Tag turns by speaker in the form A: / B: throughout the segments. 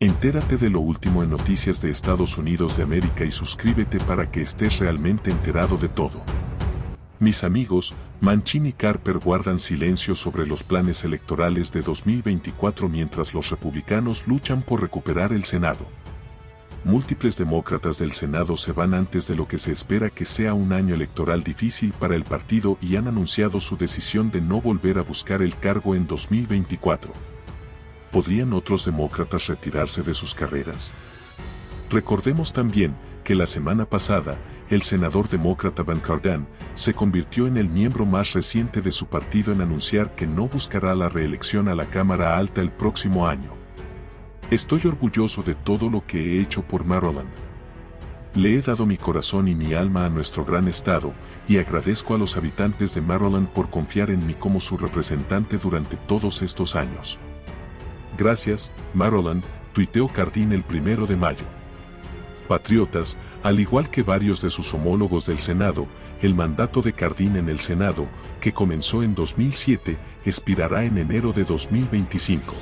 A: Entérate de lo último en Noticias de Estados Unidos de América y suscríbete para que estés realmente enterado de todo. Mis amigos, Manchin y Carper guardan silencio sobre los planes electorales de 2024 mientras los republicanos luchan por recuperar el Senado. Múltiples demócratas del Senado se van antes de lo que se espera que sea un año electoral difícil para el partido y han anunciado su decisión de no volver a buscar el cargo en 2024. ¿Podrían otros demócratas retirarse de sus carreras? Recordemos también que la semana pasada, el senador demócrata Van Cardin se convirtió en el miembro más reciente de su partido en anunciar que no buscará la reelección a la Cámara Alta el próximo año. Estoy orgulloso de todo lo que he hecho por Maryland. Le he dado mi corazón y mi alma a nuestro gran estado, y agradezco a los habitantes de Maryland por confiar en mí como su representante durante todos estos años. Gracias, Maryland, tuiteó Cardin el primero de mayo. Patriotas, al igual que varios de sus homólogos del Senado, el mandato de Cardin en el Senado, que comenzó en 2007, expirará en enero de 2025.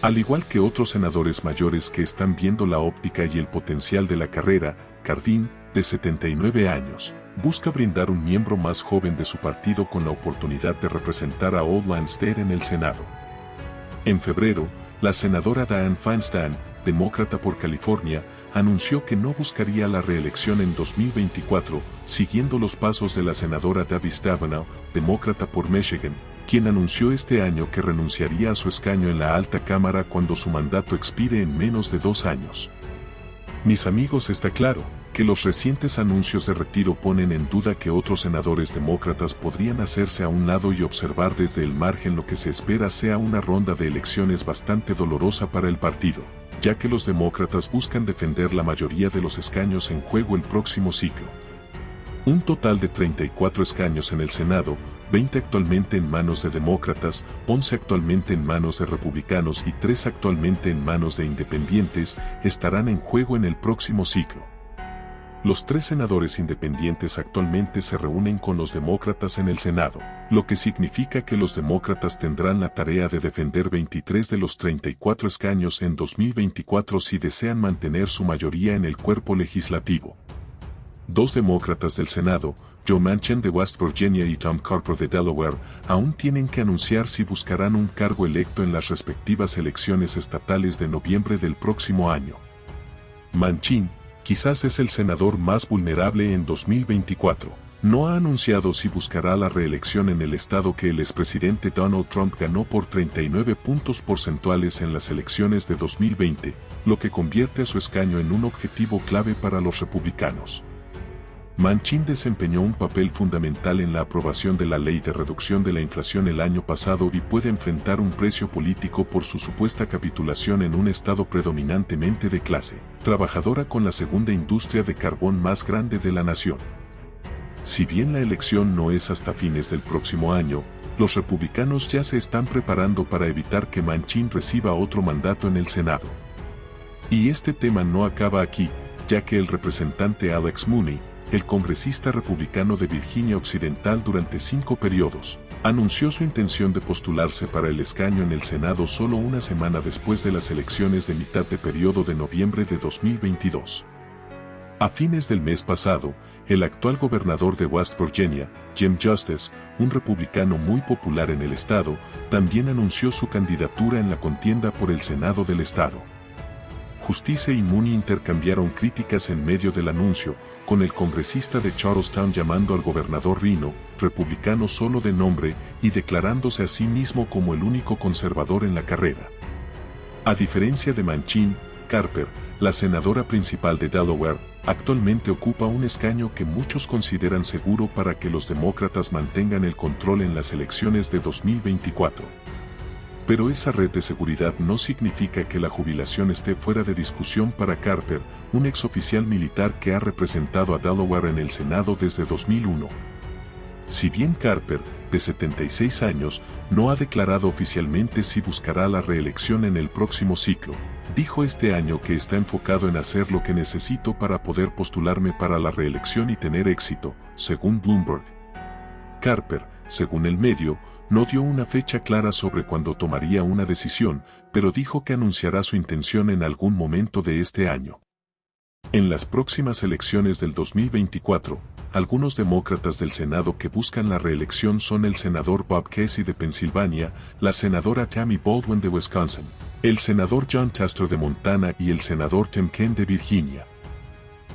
A: Al igual que otros senadores mayores que están viendo la óptica y el potencial de la carrera, Cardin, de 79 años, busca brindar un miembro más joven de su partido con la oportunidad de representar a Old Landsted en el Senado. En febrero, la senadora Dianne Feinstein, demócrata por California, anunció que no buscaría la reelección en 2024, siguiendo los pasos de la senadora Debbie Stabenow, demócrata por Michigan, quien anunció este año que renunciaría a su escaño en la alta cámara cuando su mandato expire en menos de dos años. Mis amigos está claro, que los recientes anuncios de retiro ponen en duda que otros senadores demócratas podrían hacerse a un lado y observar desde el margen lo que se espera sea una ronda de elecciones bastante dolorosa para el partido, ya que los demócratas buscan defender la mayoría de los escaños en juego el próximo ciclo. Un total de 34 escaños en el Senado, 20 actualmente en manos de demócratas, 11 actualmente en manos de republicanos y 3 actualmente en manos de independientes, estarán en juego en el próximo ciclo. Los tres senadores independientes actualmente se reúnen con los demócratas en el Senado, lo que significa que los demócratas tendrán la tarea de defender 23 de los 34 escaños en 2024 si desean mantener su mayoría en el cuerpo legislativo. Dos demócratas del Senado, Joe Manchin de West Virginia y Tom Carper de Delaware, aún tienen que anunciar si buscarán un cargo electo en las respectivas elecciones estatales de noviembre del próximo año. Manchin, quizás es el senador más vulnerable en 2024. No ha anunciado si buscará la reelección en el estado que el expresidente Donald Trump ganó por 39 puntos porcentuales en las elecciones de 2020, lo que convierte a su escaño en un objetivo clave para los republicanos. Manchin desempeñó un papel fundamental en la aprobación de la ley de reducción de la inflación el año pasado y puede enfrentar un precio político por su supuesta capitulación en un estado predominantemente de clase trabajadora con la segunda industria de carbón más grande de la nación. Si bien la elección no es hasta fines del próximo año, los republicanos ya se están preparando para evitar que Manchin reciba otro mandato en el Senado. Y este tema no acaba aquí, ya que el representante Alex Mooney, el congresista republicano de Virginia Occidental durante cinco periodos, anunció su intención de postularse para el escaño en el Senado solo una semana después de las elecciones de mitad de periodo de noviembre de 2022. A fines del mes pasado, el actual gobernador de West Virginia, Jim Justice, un republicano muy popular en el estado, también anunció su candidatura en la contienda por el Senado del estado. Justicia y Mooney intercambiaron críticas en medio del anuncio, con el congresista de Charlestown llamando al gobernador Rino, republicano solo de nombre, y declarándose a sí mismo como el único conservador en la carrera. A diferencia de Manchin, Carper, la senadora principal de Delaware, actualmente ocupa un escaño que muchos consideran seguro para que los demócratas mantengan el control en las elecciones de 2024. Pero esa red de seguridad no significa que la jubilación esté fuera de discusión para Carper, un exoficial militar que ha representado a Delaware en el Senado desde 2001. Si bien Carper, de 76 años, no ha declarado oficialmente si buscará la reelección en el próximo ciclo, dijo este año que está enfocado en hacer lo que necesito para poder postularme para la reelección y tener éxito, según Bloomberg. Carper, según el medio, no dio una fecha clara sobre cuándo tomaría una decisión, pero dijo que anunciará su intención en algún momento de este año. En las próximas elecciones del 2024, algunos demócratas del Senado que buscan la reelección son el senador Bob Casey de Pensilvania, la senadora Tammy Baldwin de Wisconsin, el senador John Tester de Montana y el senador Tim Kaine de Virginia.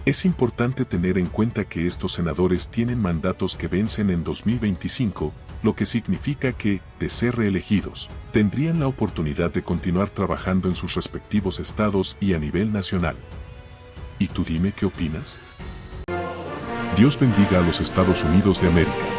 A: Es importante tener en cuenta que estos senadores tienen mandatos que vencen en 2025, lo que significa que, de ser reelegidos, tendrían la oportunidad de continuar trabajando en sus respectivos estados y a nivel nacional. ¿Y tú dime qué opinas? Dios bendiga a los Estados Unidos de América.